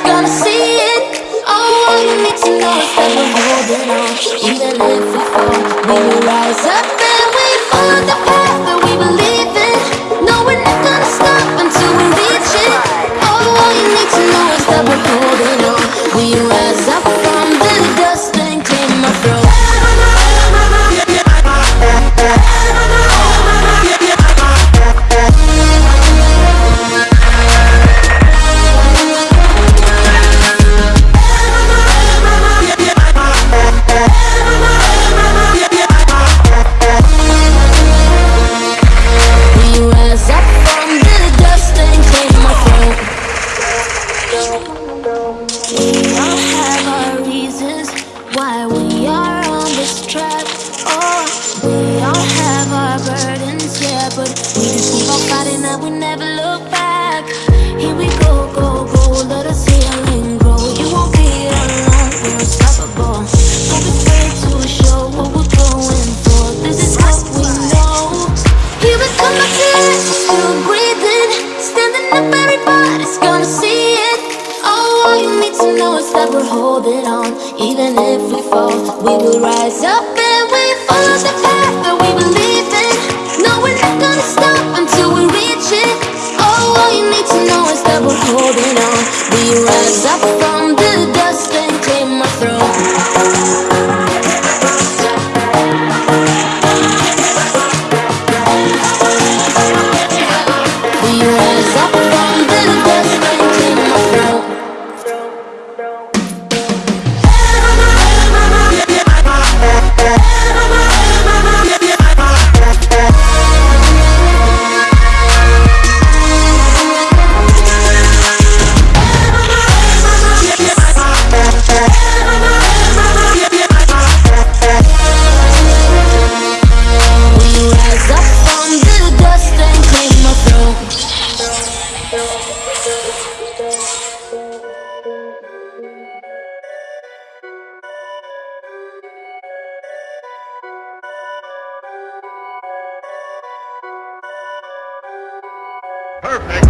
gonna see it. All you need to know is that we're. why we are on this track. Oh, we all have our birds. holding on. Even if we fall, we will rise up and we follow the path Perfect.